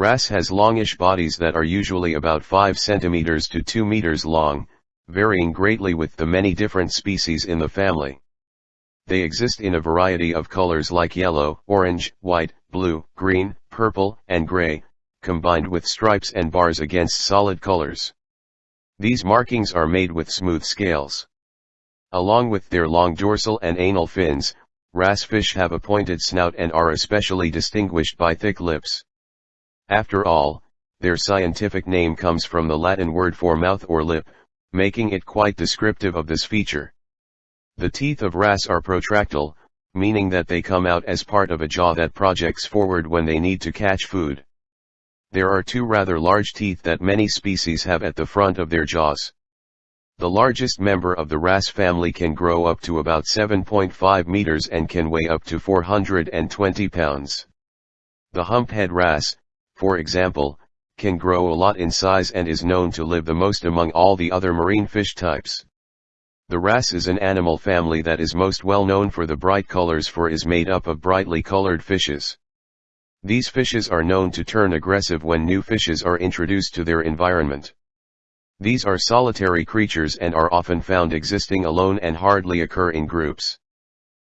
Wrasse has longish bodies that are usually about 5 centimeters to 2 meters long, varying greatly with the many different species in the family. They exist in a variety of colors like yellow, orange, white, blue, green, purple, and gray, combined with stripes and bars against solid colors. These markings are made with smooth scales. Along with their long dorsal and anal fins, wrasse fish have a pointed snout and are especially distinguished by thick lips. After all, their scientific name comes from the Latin word for mouth or lip, making it quite descriptive of this feature. The teeth of wrasse are protractile, meaning that they come out as part of a jaw that projects forward when they need to catch food. There are two rather large teeth that many species have at the front of their jaws. The largest member of the wrasse family can grow up to about 7.5 meters and can weigh up to 420 pounds. The humphead wrasse, for example, can grow a lot in size and is known to live the most among all the other marine fish types. The wrasse is an animal family that is most well known for the bright colors for is made up of brightly colored fishes. These fishes are known to turn aggressive when new fishes are introduced to their environment. These are solitary creatures and are often found existing alone and hardly occur in groups.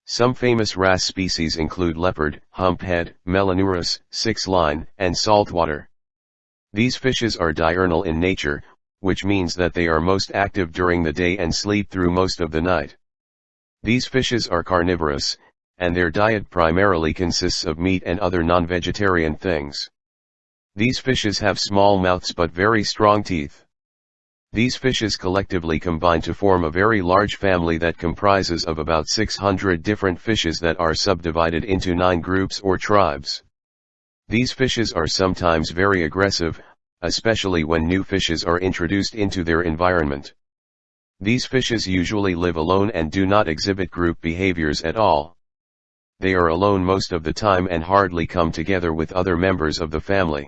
Some famous wrasse species include leopard, humphead, melanurus, six-line, and saltwater. These fishes are diurnal in nature, which means that they are most active during the day and sleep through most of the night. These fishes are carnivorous, and their diet primarily consists of meat and other non-vegetarian things. These fishes have small mouths but very strong teeth. These fishes collectively combine to form a very large family that comprises of about 600 different fishes that are subdivided into nine groups or tribes. These fishes are sometimes very aggressive, especially when new fishes are introduced into their environment. These fishes usually live alone and do not exhibit group behaviors at all. They are alone most of the time and hardly come together with other members of the family.